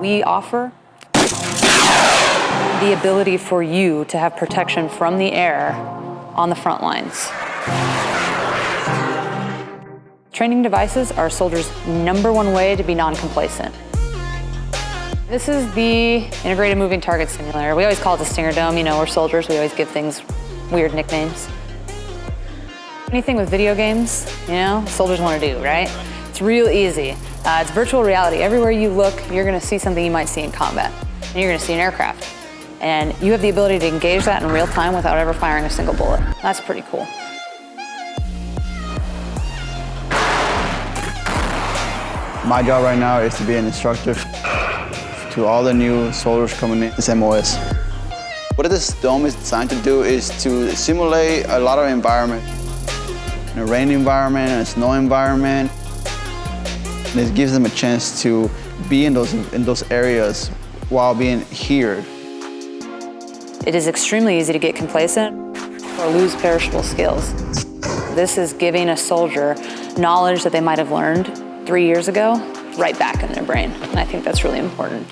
We offer the ability for you to have protection from the air on the front lines. Training devices are soldier's number one way to be non-complacent. This is the Integrated Moving Target Simulator. We always call it the Stinger Dome. You know, we're soldiers, we always give things weird nicknames. Anything with video games, you know, soldiers want to do, right? It's real easy. Uh, it's virtual reality. Everywhere you look, you're going to see something you might see in combat. And you're going to see an aircraft. And you have the ability to engage that in real time without ever firing a single bullet. That's pretty cool. My job right now is to be an instructor to all the new soldiers coming in this MOS. What this dome is designed to do is to simulate a lot of environment. A rain environment, a snow environment. And it gives them a chance to be in those, in those areas while being here. It is extremely easy to get complacent or lose perishable skills. This is giving a soldier knowledge that they might have learned three years ago right back in their brain. And I think that's really important.